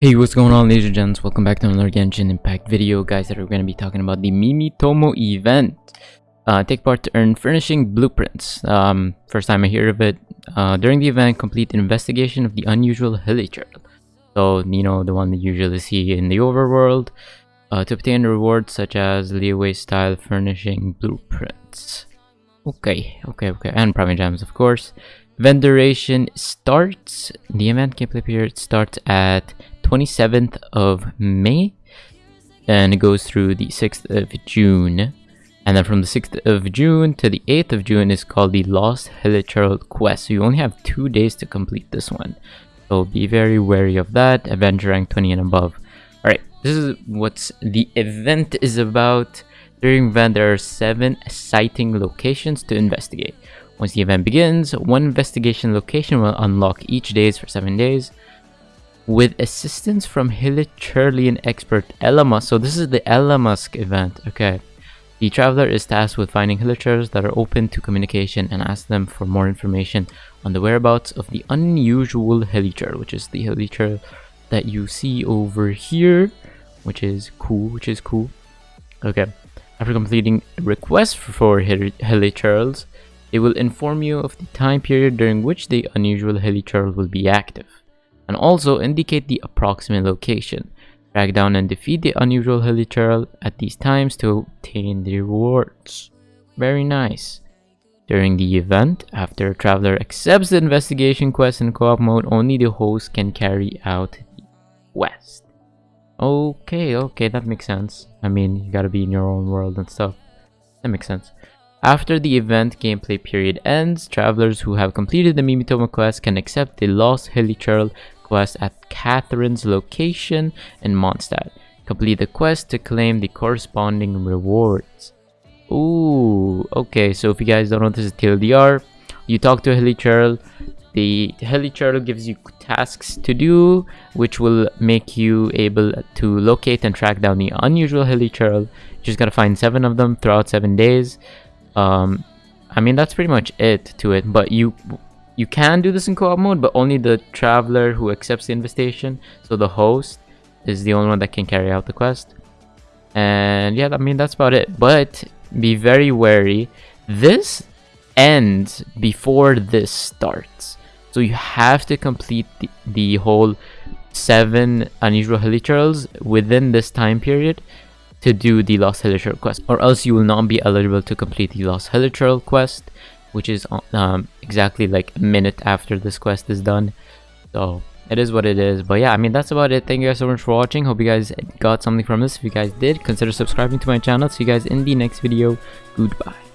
Hey, what's going on ladies and gents? Welcome back to another Genshin Impact video, guys, that we're going to be talking about the Mimitomo event. Uh, take part to earn furnishing blueprints. Um, first time I hear of it. Uh, during the event, complete investigation of the unusual hilichurl. So, you know, the one that you usually see in the overworld. Uh, to obtain rewards such as Liyue style furnishing blueprints. Okay, okay, okay. And Primogems, of course. Event duration starts. The event gameplay period starts at 27th of May and it goes through the 6th of June. And then from the 6th of June to the 8th of June is called the Lost Hilichurl Quest. So you only have two days to complete this one. So be very wary of that. Adventure rank 20 and above. Alright, this is what the event is about. During event, there are seven sighting locations to investigate. Once the event begins, one investigation location will unlock each days for seven days with assistance from Hilichurlian expert Ella Musk. So this is the Ella Musk event. Okay. The traveler is tasked with finding Hilichurls that are open to communication and ask them for more information on the whereabouts of the unusual Hilichurl, which is the Hilichurl that you see over here, which is cool, which is cool. Okay. After completing requests for Hilichurls, it will inform you of the time period during which the unusual Hilichurl will be active and also indicate the approximate location. Track down and defeat the unusual hilichurl at these times to obtain the rewards. Very nice. During the event, after a traveler accepts the investigation quest in co-op mode, only the host can carry out the quest. Okay, okay, that makes sense. I mean, you gotta be in your own world and stuff. That makes sense. After the event gameplay period ends, travelers who have completed the Mimitomo quest can accept the Lost Hilichurl quest at Catherine's location in Mondstadt. Complete the quest to claim the corresponding rewards. Ooh, okay, so if you guys don't know this is TLDR, you talk to a Hilichurl, the Hilichurl gives you tasks to do, which will make you able to locate and track down the unusual Hilichurl. You just gotta find seven of them throughout seven days. Um, I mean, that's pretty much it to it, but you you can do this in co-op mode, but only the traveler who accepts the invitation. So the host is the only one that can carry out the quest. And yeah, I mean, that's about it. But be very wary. This ends before this starts. So you have to complete the, the whole seven unusual hilichurls within this time period to do the Lost Hilichurl quest. Or else you will not be eligible to complete the Lost Hilichurl quest which is um, exactly like a minute after this quest is done. So it is what it is. But yeah, I mean, that's about it. Thank you guys so much for watching. Hope you guys got something from this. If you guys did, consider subscribing to my channel. See you guys in the next video. Goodbye.